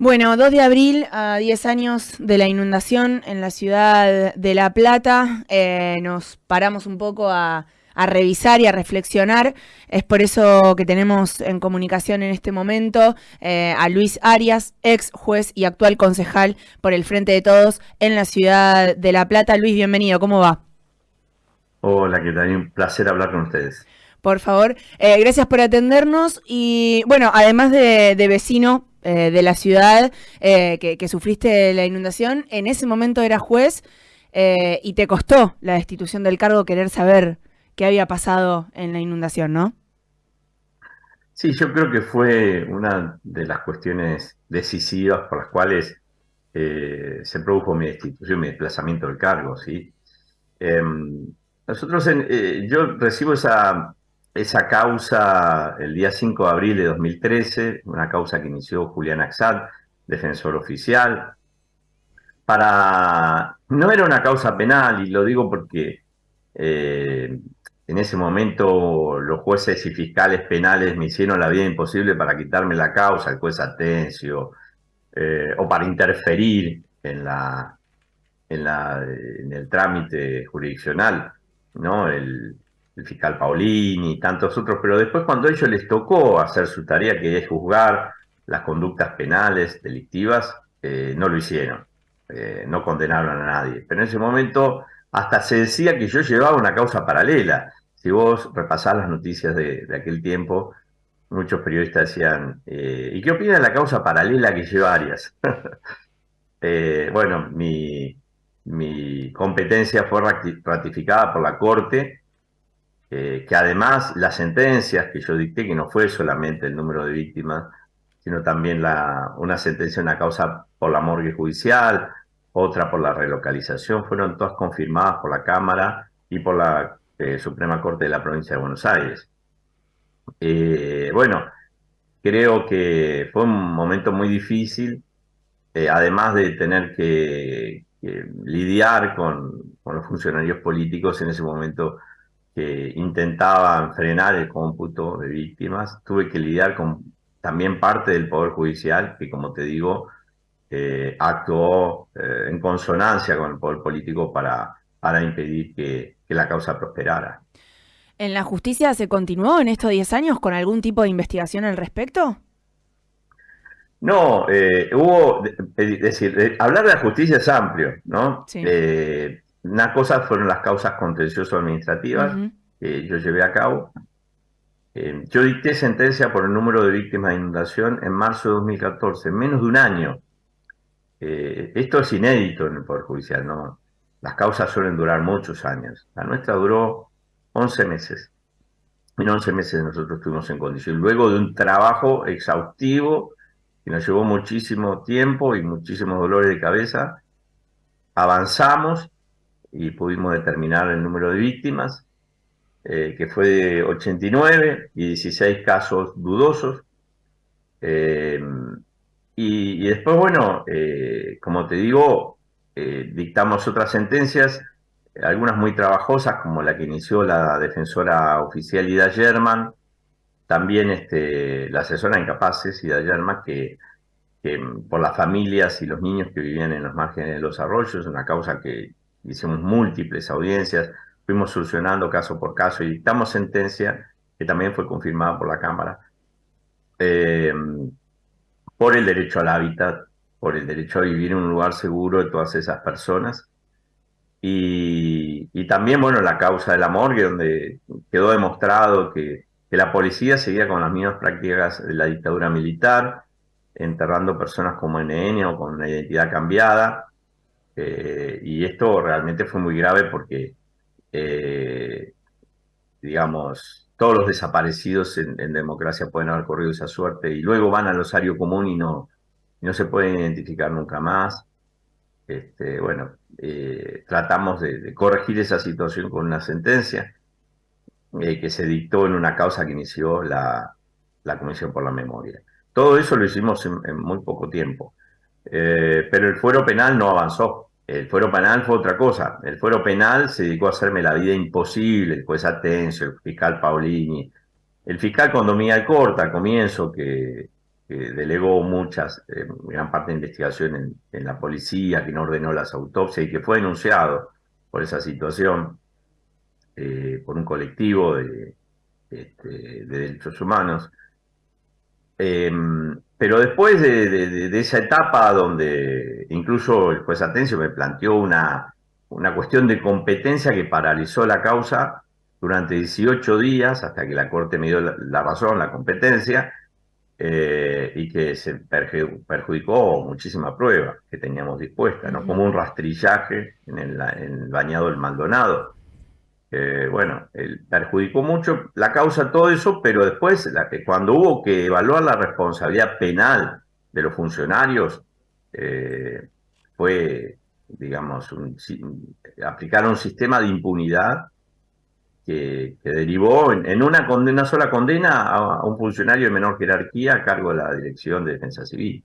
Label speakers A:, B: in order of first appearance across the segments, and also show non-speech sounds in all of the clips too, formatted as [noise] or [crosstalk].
A: Bueno, 2 de abril, a 10 años de la inundación en la ciudad de La Plata, eh, nos paramos un poco a, revisar y a reflexionar. Es por eso que tenemos en comunicación en este momento eh, a Luis Arias, ex juez y actual concejal por el Frente de Todos en la ciudad de La Plata. Luis, bienvenido, ¿cómo va?
B: Hola, ¿qué tal? Un placer hablar con ustedes.
A: Por favor, eh, gracias por atendernos y bueno, además de vecino eh, de la ciudad eh, que, sufriste la inundación, en ese momento era juez eh, y te costó la destitución del cargo querer saber qué había pasado en la inundación, ¿no?
B: Sí, yo creo que fue una de las cuestiones decisivas por las cuales se produjo mi destitución, mi desplazamiento del cargo, ¿sí? Em, nosotros, yo recibo esa esa causa el día 5 de abril de 2013, una causa que inició Julián Axad, defensor oficial, para... No era una causa penal, y lo digo porque eh, en ese momento los jueces y fiscales penales me hicieron la vida imposible para quitarme la causa, el juez Atencio, eh, o para interferir en, la, en, la, en el trámite jurisdiccional, ¿no? El, el fiscal Paulini y tantos otros, pero después cuando a ellos les tocó hacer su tarea, que es juzgar las conductas penales delictivas, eh, no lo hicieron, eh, no condenaron a nadie. Pero en ese momento hasta se decía que yo llevaba una causa paralela. Si vos repasás las noticias de, aquel tiempo, muchos periodistas decían, eh, ¿y qué opina de la causa paralela que lleva Arias? [laughs] bueno, mi, mi competencia fue ratificada por la Corte eh, que además las sentencias que yo dicté, que no fue solamente el número de víctimas, sino también una sentencia, una causa por la morgue judicial, otra por la relocalización, fueron todas confirmadas por la Cámara y por la eh, Suprema Corte de la Provincia de Buenos Aires. Eh, bueno, creo que fue un momento muy difícil, además de tener que, lidiar con, los funcionarios políticos en ese momento que intentaban frenar el cómputo de víctimas. Tuve que lidiar con también parte del Poder Judicial, que como te digo, eh, actuó eh, en consonancia con el Poder Político para, para impedir que, la causa prosperara.
A: ¿En la justicia se continuó en estos 10 años con algún tipo de investigación al respecto?
B: No, eh, hubo, es decir, hablar de la justicia es amplio, ¿no? Sí. Una cosa fueron las causas contencioso-administrativas que yo llevé a cabo. Eh, yo dicté sentencia por el número de víctimas de inundación en marzo de 2014, en menos de un año. Eh, esto es inédito en el Poder Judicial, ¿no? Las causas suelen durar muchos años. La nuestra duró 11 meses. En 11 meses nosotros estuvimos en condición. Luego de un trabajo exhaustivo que nos llevó muchísimo tiempo y muchísimos dolores de cabeza, avanzamos y pudimos determinar el número de víctimas, eh, que fue de 89 y 16 casos dudosos. Eh, y, después, bueno, eh, como te digo, dictamos otras sentencias, algunas muy trabajosas, como la que inició la defensora oficial Ida German, también este, la asesora incapaces Ida German, que, que por las familias y los niños que vivían en los márgenes de los arroyos, una causa que hicimos múltiples audiencias, fuimos solucionando caso por caso y dictamos sentencia que también fue confirmada por la Cámara, eh, por el derecho al hábitat, por el derecho a vivir en un lugar seguro de todas esas personas. Y, también, bueno, la causa de la morgue, donde quedó demostrado que, que la policía seguía con las mismas prácticas de la dictadura militar, enterrando personas como NN o con una identidad cambiada, eh, y esto realmente fue muy grave porque, eh, digamos, todos los desaparecidos en, democracia pueden haber corrido esa suerte y luego van al osario común y no, no se pueden identificar nunca más. Este, bueno, eh, tratamos de, corregir esa situación con una sentencia que se dictó en una causa que inició la, la Comisión por la Memoria. Todo eso lo hicimos en, muy poco tiempo, pero el fuero penal no avanzó. El fuero penal fue otra cosa. El fuero penal se dedicó a hacerme la vida imposible, el juez Atencio, el fiscal Paulini. El fiscal con Corta al comienzo, que, delegó muchas, gran parte de investigación en, la policía, que no ordenó las autopsias y que fue denunciado por esa situación por un colectivo de, este, de derechos humanos. Em, pero después de, esa etapa donde incluso el juez Atencio me planteó una, una cuestión de competencia que paralizó la causa durante 18 días hasta que la Corte me dio la, razón, la competencia, eh, y que se perjudicó muchísima prueba que teníamos dispuesta, ¿no? como un rastrillaje en el, en el bañado del Maldonado bueno, él perjudicó mucho la causa, todo eso, pero después, la cuando hubo que evaluar la responsabilidad penal de los funcionarios, eh, fue, digamos, un, aplicar un sistema de impunidad que, derivó en, una, condena, sola condena a un funcionario de menor jerarquía a cargo de la Dirección de Defensa Civil.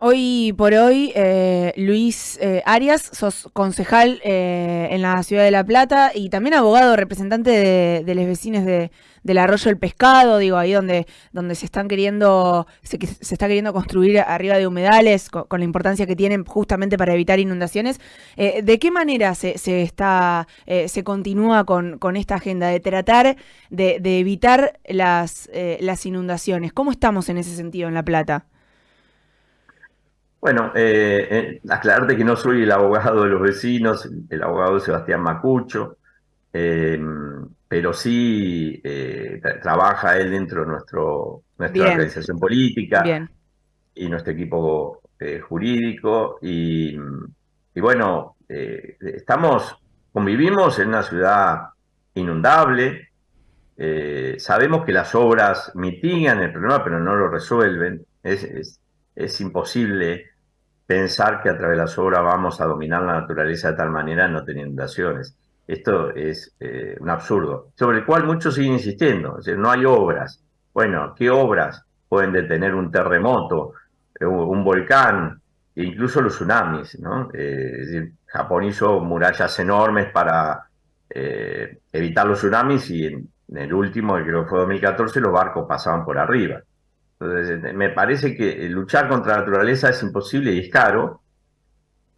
A: Hoy por hoy, eh, Luis eh, Arias, sos concejal eh, en la ciudad de La Plata y también abogado representante de, los vecinos de, del arroyo del pescado, digo, ahí donde, donde se están queriendo, se, se está queriendo construir arriba de humedales, con, la importancia que tienen justamente para evitar inundaciones. ¿De qué manera se, se está, se continúa con, con, esta agenda de tratar de, de evitar las, las inundaciones? ¿Cómo estamos en ese sentido en La Plata?
B: Bueno, eh, eh, aclararte que no soy el abogado de los vecinos, el abogado de Sebastián Macucho, eh, pero sí trabaja él dentro de nuestro, nuestra organización política y nuestro equipo jurídico. Y, bueno, estamos, convivimos en una ciudad inundable, sabemos que las obras mitigan el problema, pero no lo resuelven. es, es imposible pensar que a través de las obras vamos a dominar la naturaleza de tal manera no tener inundaciones. Esto es eh, un absurdo, sobre el cual muchos siguen insistiendo. no hay obras. Bueno, ¿qué obras pueden detener un terremoto, eh, un volcán, e incluso los tsunamis? ¿no? Eh, es decir, Japón hizo murallas enormes para evitar los tsunamis y en, el último, creo que fue 2014, los barcos pasaban por arriba. Entonces, me parece que luchar contra la naturaleza es imposible y es caro.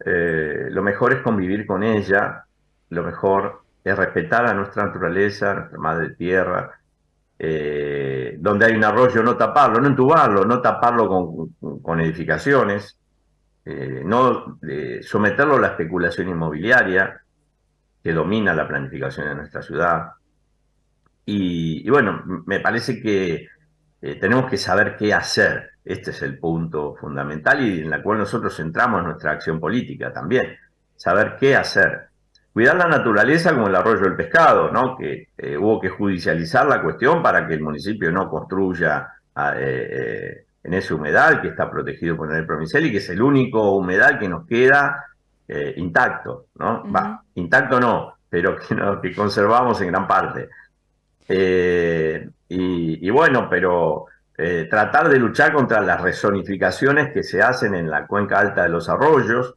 B: Eh, lo mejor es convivir con ella, lo mejor es respetar a nuestra naturaleza, nuestra madre tierra. Eh, donde hay un arroyo, no taparlo, no entubarlo, no taparlo con, edificaciones, eh, no someterlo a la especulación inmobiliaria que domina la planificación de nuestra ciudad. y bueno, me parece que eh, tenemos que saber qué hacer. Este es el punto fundamental y en la cual nosotros centramos nuestra acción política también. Saber qué hacer. Cuidar la naturaleza como el arroyo del pescado, ¿no? Que eh, hubo que judicializar la cuestión para que el municipio no construya ah, eh, en ese humedal que está protegido por el provincial y que es el único humedal que nos queda intacto, ¿no? Intacto no, pero que, que conservamos en gran parte. Y, bueno, pero eh, tratar de luchar contra las rezonificaciones que se hacen en la cuenca alta de los arroyos,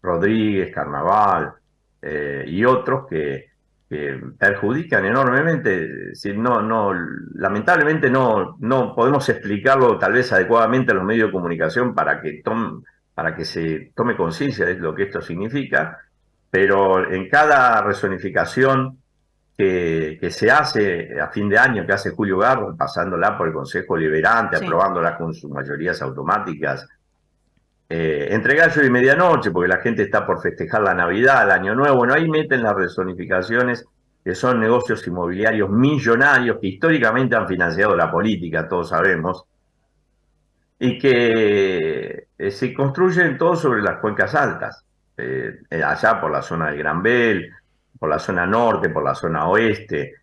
B: Rodríguez, Carnaval eh, y otros que, perjudican enormemente. Si no, no, lamentablemente no, no podemos explicarlo tal vez adecuadamente a los medios de comunicación para que, para que se tome conciencia de lo que esto significa, pero en cada rezonificación que, se hace a fin de año, que hace Julio Garro, pasándola por el Consejo Liberante, aprobándola con sus mayorías automáticas, eh, entre gallo y medianoche, porque la gente está por festejar la Navidad, el Año Nuevo, bueno, ahí meten las resonificaciones, que son negocios inmobiliarios millonarios que históricamente han financiado la política, todos sabemos, y que eh, se construyen todos sobre las cuencas altas, eh, allá por la zona del Gran Bel, por la zona norte, por la zona oeste.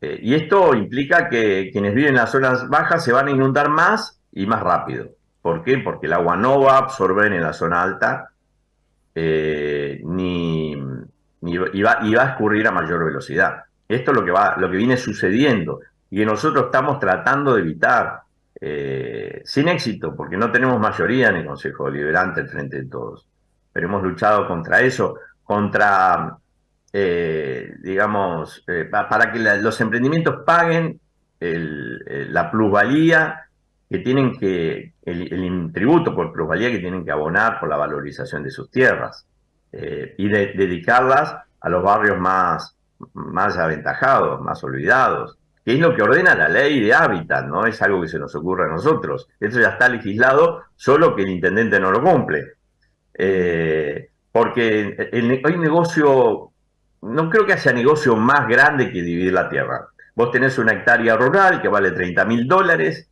B: Eh, y esto implica que quienes viven en las zonas bajas se van a inundar más y más rápido. ¿Por qué? Porque el agua no va a absorber en la zona alta eh, ni, y, va, a escurrir a mayor velocidad. Esto es lo que, va, lo que viene sucediendo y que nosotros estamos tratando de evitar eh, sin éxito, porque no tenemos mayoría en el Consejo Deliberante al frente de todos. Pero hemos luchado contra eso, contra eh, digamos, eh, para que los emprendimientos paguen la plusvalía que tienen que, el, tributo por plusvalía que tienen que abonar por la valorización de sus tierras eh, y de, dedicarlas a los barrios más, más aventajados, más olvidados, que es lo que ordena la ley de hábitat, no es algo que se nos ocurra a nosotros. Eso ya está legislado, solo que el intendente no lo cumple. Eh, porque hay negocio, no creo que haya negocio más grande que dividir la tierra. Vos tenés una hectárea rural que vale 30 mil dólares,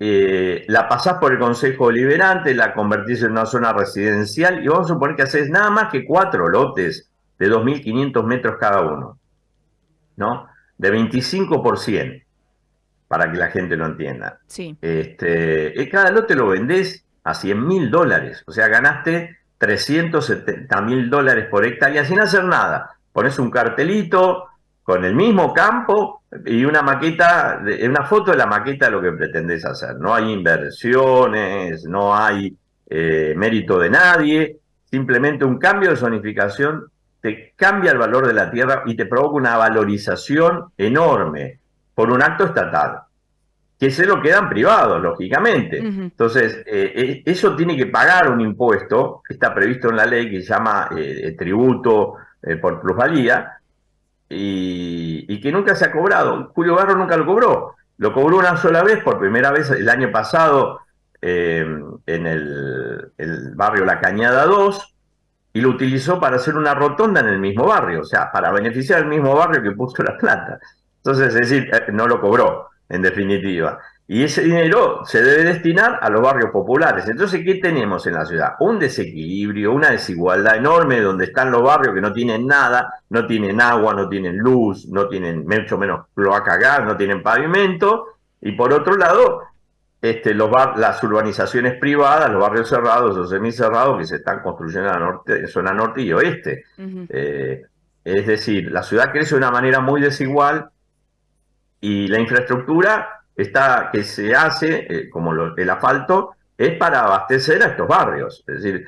B: eh, la pasás por el Consejo Deliberante, la convertís en una zona residencial y vamos a suponer que haces nada más que cuatro lotes de 2.500 metros cada uno, ¿no? De 25 por 100, para que la gente lo entienda.
A: Sí.
B: Este, eh, cada lote lo vendés a 100 mil dólares, o sea, ganaste 370 mil dólares por hectárea sin hacer nada. Pones un cartelito con el mismo campo y una maqueta, una foto de la maqueta de lo que pretendes hacer. No hay inversiones, no hay eh, mérito de nadie, simplemente un cambio de zonificación te cambia el valor de la tierra y te provoca una valorización enorme por un acto estatal que se lo quedan privados, lógicamente. Entonces, eh, eh, eso tiene que pagar un impuesto que está previsto en la ley que se llama eh, tributo por plusvalía y, que nunca se ha cobrado. Julio Barro nunca lo cobró. Lo cobró una sola vez, por primera vez el año pasado, en el, el, barrio La Cañada 2, y lo utilizó para hacer una rotonda en el mismo barrio, o sea, para beneficiar al mismo barrio que puso la plata. Entonces, es decir, no lo cobró en definitiva. Y ese dinero se debe destinar a los barrios populares. Entonces, ¿qué tenemos en la ciudad? Un desequilibrio, una desigualdad enorme donde están los barrios que no tienen nada, no tienen agua, no tienen luz, no tienen mucho menos cloaca gas, no tienen pavimento. Y por otro lado, este, los las urbanizaciones privadas, los barrios cerrados o semicerrados que se están construyendo en la norte, zona norte y oeste. Eh, es decir, la ciudad crece de una manera muy desigual y la infraestructura está, que se hace, eh, como el asfalto, es para abastecer a estos barrios. Es decir,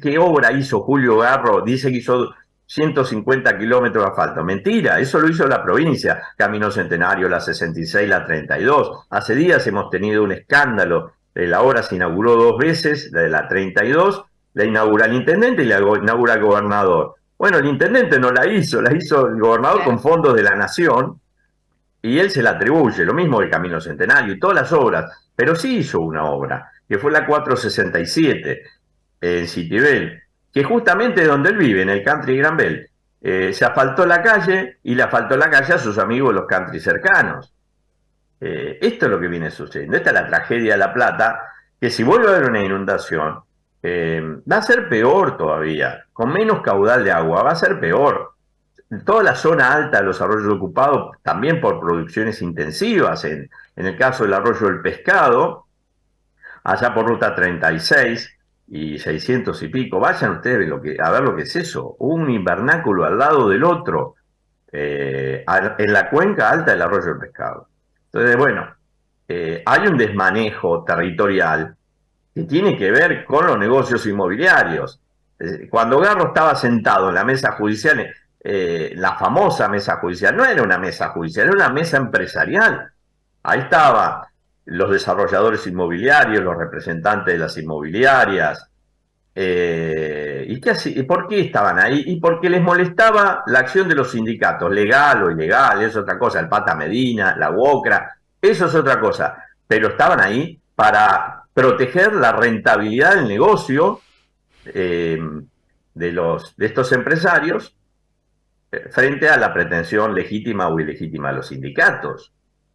B: ¿qué, obra hizo Julio Garro? Dice que hizo 150 kilómetros de asfalto. Mentira, eso lo hizo la provincia. Camino Centenario, la 66, la 32. Hace días hemos tenido un escándalo. La obra se inauguró dos veces, la de la 32, la inaugura el intendente y la inaugura el gobernador. Bueno, el intendente no la hizo, la hizo el gobernador con fondos de la nación y él se la atribuye, lo mismo que Camino Centenario y todas las obras, pero sí hizo una obra, que fue la 467 en Citibel, que justamente es donde él vive, en el country Gran Bell. Eh, se asfaltó la calle y le asfaltó la calle a sus amigos los country cercanos. Eh, esto es lo que viene sucediendo. Esta es la tragedia de La Plata, que si vuelve a haber una inundación, eh, va a ser peor todavía. Con menos caudal de agua, va a ser peor toda la zona alta de los arroyos ocupados, también por producciones intensivas, en, en el caso del arroyo del pescado, allá por ruta 36 y 600 y pico, vayan ustedes lo que, a ver lo que es eso, un invernáculo al lado del otro, eh, en la cuenca alta del arroyo del pescado. Entonces, bueno, eh, hay un desmanejo territorial que tiene que ver con los negocios inmobiliarios. Eh, cuando Garro estaba sentado en la mesa judicial, eh, la famosa mesa judicial. No era una mesa judicial, era una mesa empresarial. Ahí estaban los desarrolladores inmobiliarios, los representantes de las inmobiliarias. Eh, ¿Y qué ¿Y por qué estaban ahí? Y porque les molestaba la acción de los sindicatos, legal o ilegal, es otra cosa, el Pata Medina, la UOCRA, eso es otra cosa. Pero estaban ahí para proteger la rentabilidad del negocio eh, de, los, de estos empresarios frente a la pretensión legítima o ilegítima de los sindicatos.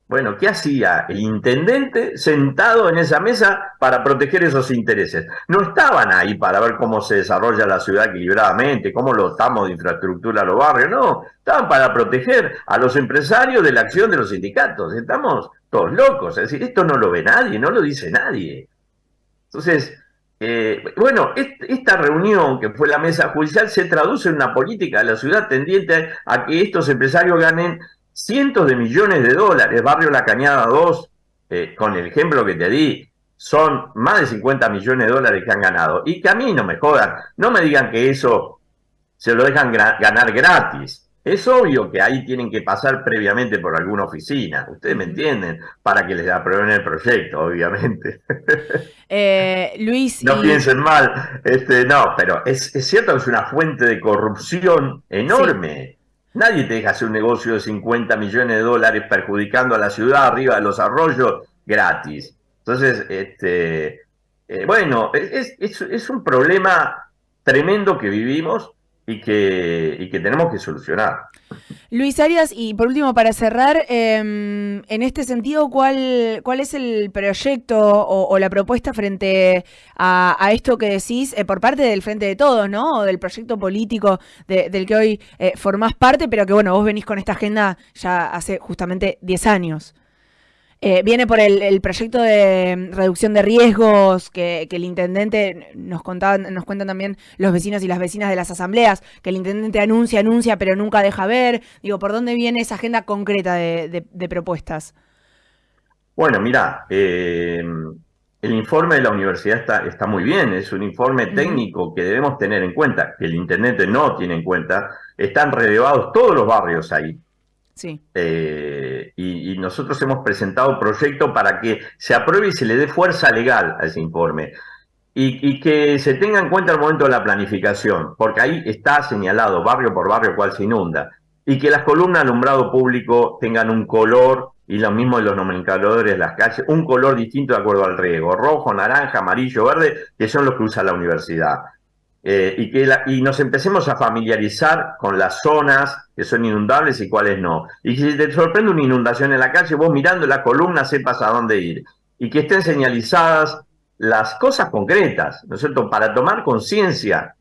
B: Bueno, ¿qué hacía el intendente sentado en esa mesa para proteger esos intereses? No estaban ahí para ver cómo se desarrolla la ciudad equilibradamente, cómo lo estamos de infraestructura a los barrios, no, estaban para proteger a los empresarios de la acción de los sindicatos. Estamos todos locos, es decir, esto no lo ve nadie, no lo dice nadie. Entonces, eh, bueno, esta reunión que fue la mesa judicial se traduce en una política de la ciudad tendiente a que estos empresarios ganen cientos de millones de dólares. Barrio La Cañada 2, eh, con el ejemplo que te di, son más de 50 millones de dólares que han ganado. Y que a mí no me jodan, no me digan que eso se lo dejan ganar gratis. Es obvio que ahí tienen que pasar previamente por alguna oficina, ustedes me entienden, para que les aprueben el proyecto, obviamente.
A: Eh, Luis.
B: No piensen mal, este, no, pero es, cierto que es una fuente de corrupción enorme. Nadie te deja hacer un negocio de 50 millones de dólares perjudicando a la ciudad arriba de los arroyos gratis. Entonces, este, eh, bueno, es, es un problema tremendo que vivimos y que, y que tenemos que solucionar.
A: Luis Arias, y por último, para cerrar, em, en este sentido, ¿cuál, ¿cuál es el proyecto o, la propuesta frente a, esto que decís eh, por parte del Frente de Todos, ¿no? O del proyecto político del que hoy eh, formás parte, pero que, bueno, vos venís con esta agenda ya hace justamente 10 años. Eh, viene por el, proyecto de reducción de riesgos que, el intendente nos contaban, nos cuentan también los vecinos y las vecinas de las asambleas, que el intendente anuncia, anuncia, pero nunca deja ver. Digo, ¿por dónde viene esa agenda concreta de, propuestas?
B: Bueno, mira, eh, el informe de la universidad está, está muy bien, es un informe técnico que debemos tener en cuenta, que el intendente no tiene en cuenta. Están relevados todos los barrios ahí.
A: Sí.
B: Eh, y, nosotros hemos presentado proyecto para que se apruebe y se le dé fuerza legal a ese informe. Y, que se tenga en cuenta el momento de la planificación, porque ahí está señalado barrio por barrio cuál se inunda. Y que las columnas de alumbrado público tengan un color, y lo mismo de los nomencladores de las calles, un color distinto de acuerdo al riego, rojo, naranja, amarillo, verde, que son los que usa la universidad. Eh, y, que y nos empecemos a familiarizar con las zonas que son inundables y cuáles no. Y si te sorprende una inundación en la calle, vos mirando la columna sepas a dónde ir. Y que estén señalizadas las cosas concretas, ¿no es cierto?, para tomar conciencia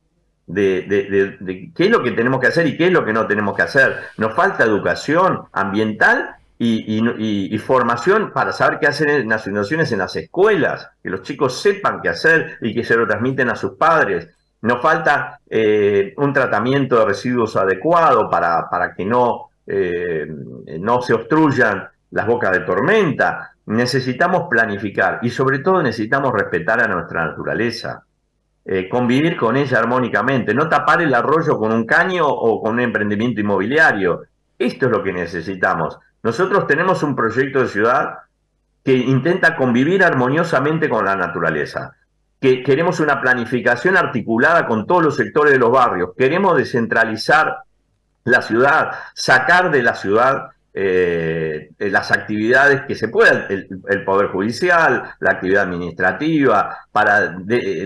B: de, qué es lo que tenemos que hacer y qué es lo que no tenemos que hacer. Nos falta educación ambiental y, formación para saber qué hacer en las inundaciones en las escuelas, que los chicos sepan qué hacer y que se lo transmiten a sus padres. Nos falta eh, un tratamiento de residuos adecuado para, para que no, eh, no se obstruyan las bocas de tormenta. Necesitamos planificar y sobre todo necesitamos respetar a nuestra naturaleza. Eh, convivir con ella armónicamente, no tapar el arroyo con un caño o con un emprendimiento inmobiliario. Esto es lo que necesitamos. Nosotros tenemos un proyecto de ciudad que intenta convivir armoniosamente con la naturaleza que queremos una planificación articulada con todos los sectores de los barrios, queremos descentralizar la ciudad, sacar de la ciudad eh, las actividades que se puedan, el, Poder Judicial, la actividad administrativa, para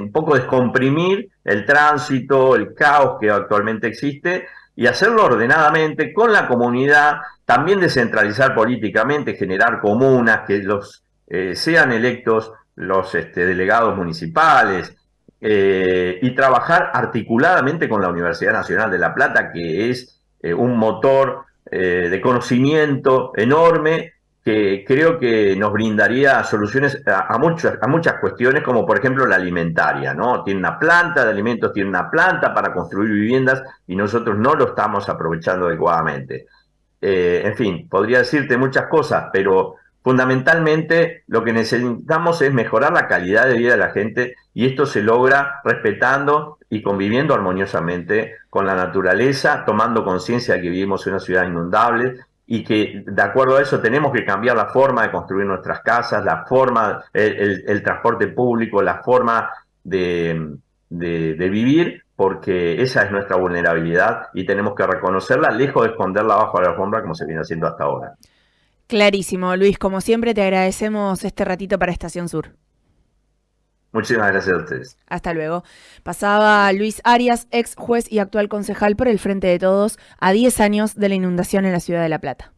B: un poco descomprimir el tránsito, el caos que actualmente existe y hacerlo ordenadamente con la comunidad, también descentralizar políticamente, generar comunas, que los eh, sean electos los este, delegados municipales eh, y trabajar articuladamente con la Universidad Nacional de La Plata, que es eh, un motor eh, de conocimiento enorme que creo que nos brindaría soluciones a, muchas, a muchas cuestiones, como por ejemplo la alimentaria, ¿no? Tiene una planta de alimentos, tiene una planta para construir viviendas y nosotros no lo estamos aprovechando adecuadamente. en fin, podría decirte muchas cosas, pero Fundamentalmente lo que necesitamos es mejorar la calidad de vida de la gente y esto se logra respetando y conviviendo armoniosamente con la naturaleza, tomando conciencia de que vivimos en una ciudad inundable y que de acuerdo a eso tenemos que cambiar la forma de construir nuestras casas, la forma, el, transporte público, la forma de, vivir, porque esa es nuestra vulnerabilidad y tenemos que reconocerla, lejos de esconderla bajo la alfombra como se viene haciendo hasta ahora.
A: Clarísimo, Luis. Como siempre, te agradecemos este ratito para Estación Sur.
B: Muchísimas gracias a ustedes.
A: Hasta luego. Pasaba Luis Arias, ex juez y actual concejal por el Frente de Todos, a 10 años de la inundación en la ciudad de La Plata.